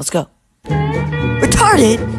Let's go. Retarded?